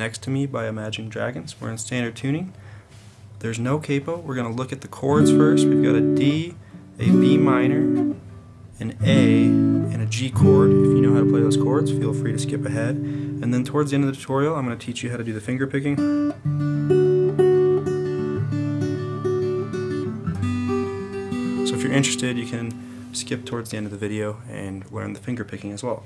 Next to Me by Imagine Dragons. We're in standard tuning. There's no capo. We're going to look at the chords first. We've got a D, a B minor, an A, and a G chord. If you know how to play those chords, feel free to skip ahead. And then towards the end of the tutorial, I'm going to teach you how to do the finger picking. So if you're interested, you can skip towards the end of the video and learn the finger picking as well.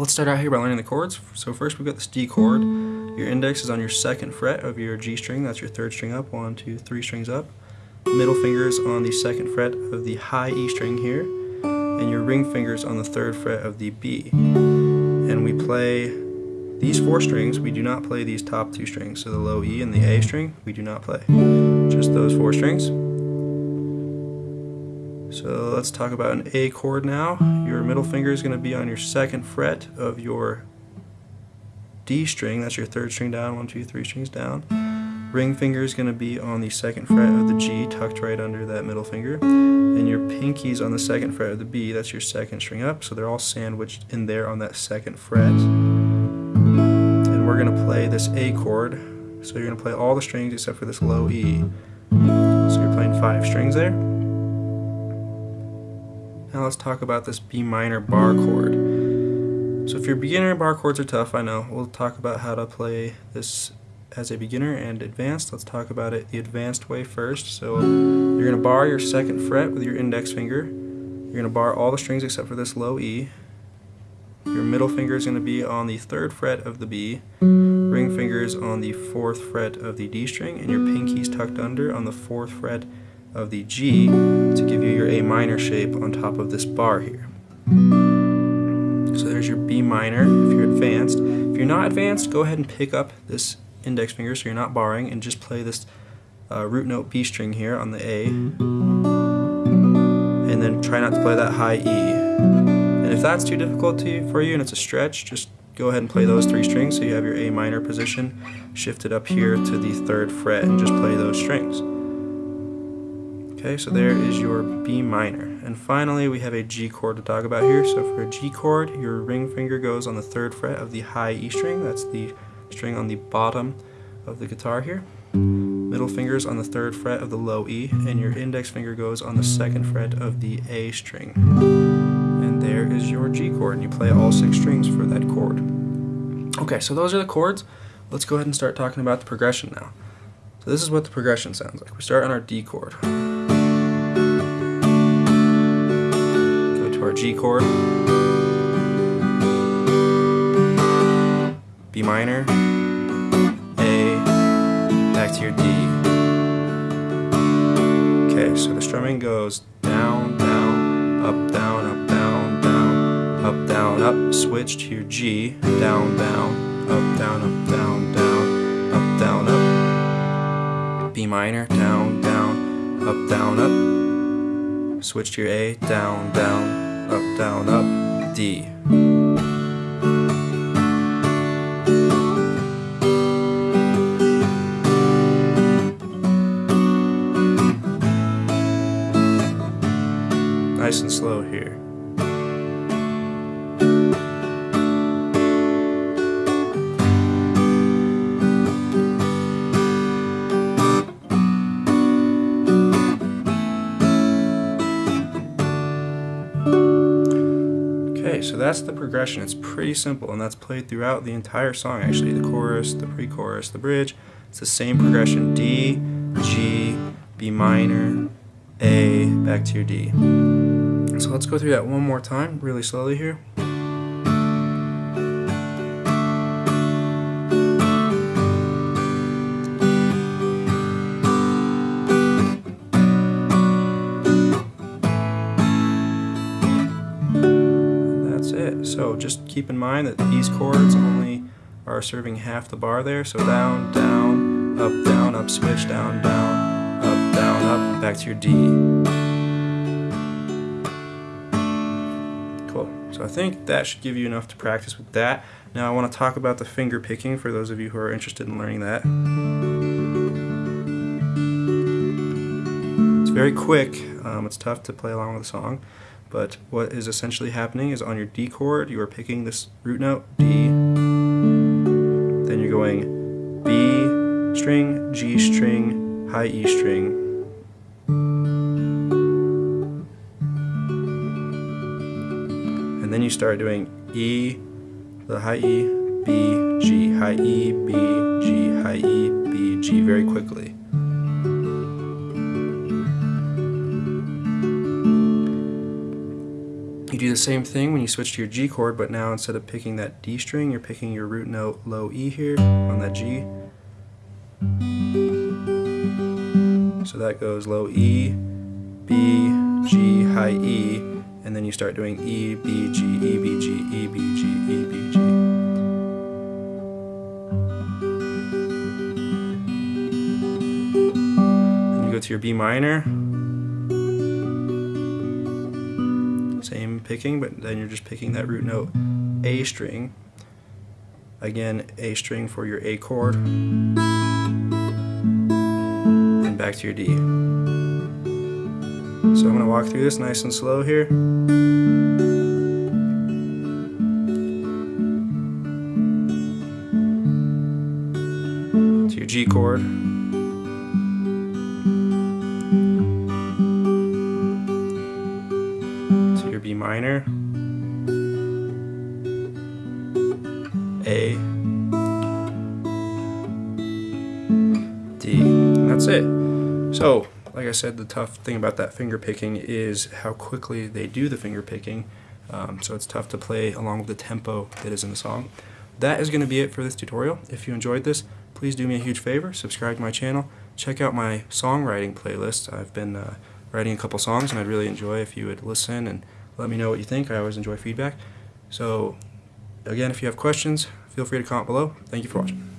Let's start out here by learning the chords. So first we've got this D chord. Your index is on your second fret of your G string. That's your third string up. One, two, three strings up. Middle finger is on the second fret of the high E string here. And your ring finger is on the third fret of the B. And we play these four strings. We do not play these top two strings. So the low E and the A string, we do not play. Just those four strings. So let's talk about an A chord now. Your middle finger is going to be on your second fret of your D string. That's your third string down, one, two, three strings down. Ring finger is going to be on the second fret of the G, tucked right under that middle finger. And your pinky's on the second fret of the B. That's your second string up. So they're all sandwiched in there on that second fret. And we're going to play this A chord. So you're going to play all the strings except for this low E. So you're playing five strings there. Now let's talk about this B minor bar chord. So if you're a beginner, bar chords are tough, I know. We'll talk about how to play this as a beginner and advanced. Let's talk about it the advanced way first. So you're going to bar your second fret with your index finger. You're going to bar all the strings except for this low E. Your middle finger is going to be on the third fret of the B. Ring finger is on the fourth fret of the D string, and your pinky's tucked under on the fourth fret of the G to give you your A minor shape on top of this bar here. So there's your B minor if you're advanced. If you're not advanced, go ahead and pick up this index finger so you're not barring and just play this uh, root note B string here on the A and then try not to play that high E. And if that's too difficult to for you and it's a stretch, just go ahead and play those three strings so you have your A minor position shifted up here to the third fret and just play those strings. Okay, so there is your B minor. And finally, we have a G chord to talk about here. So for a G chord, your ring finger goes on the third fret of the high E string. That's the string on the bottom of the guitar here. Middle fingers on the third fret of the low E, and your index finger goes on the second fret of the A string. And there is your G chord, and you play all six strings for that chord. Okay, so those are the chords. Let's go ahead and start talking about the progression now. So this is what the progression sounds like. We start on our D chord. Our G chord, B minor, A, back to your D. Okay, so the strumming goes down, down, up, down, up, down, down, up, down, up, switch to your G, down, down, up, down, up, down, down, up, down, up, B minor, down, down, up, down, up, switch to your A, down, down, up, down, up, D. Nice and slow here. So that's the progression. It's pretty simple, and that's played throughout the entire song, actually. The chorus, the pre-chorus, the bridge. It's the same progression. D, G, B minor, A, back to your D. So let's go through that one more time, really slowly here. So just keep in mind that these chords only are serving half the bar there. So down, down, up, down, up, switch, down, down, up, down, up, back to your D. Cool. So I think that should give you enough to practice with that. Now I want to talk about the finger picking for those of you who are interested in learning that. It's very quick. Um, it's tough to play along with the song. But what is essentially happening is on your D chord, you are picking this root note, D. Then you're going B string, G string, high E string. And then you start doing E, the high E, B, G, high E, B, G, high E, B, G very quickly. You do the same thing when you switch to your G chord, but now instead of picking that D string, you're picking your root note low E here on that G. So that goes low E, B, G, high E, and then you start doing E, B, G, E, B, G, E, B, G, E, B, G. Then you go to your B minor. Picking, but then you're just picking that root note A string. Again, A string for your A chord. And back to your D. So I'm going to walk through this nice and slow here. To your G chord. Minor. A. D. And that's it. So, like I said, the tough thing about that finger picking is how quickly they do the finger picking. Um, so it's tough to play along with the tempo that is in the song. That is going to be it for this tutorial. If you enjoyed this, please do me a huge favor, subscribe to my channel, check out my songwriting playlist. I've been uh, writing a couple songs and I'd really enjoy if you would listen and let me know what you think. I always enjoy feedback. So again, if you have questions, feel free to comment below. Thank you for watching.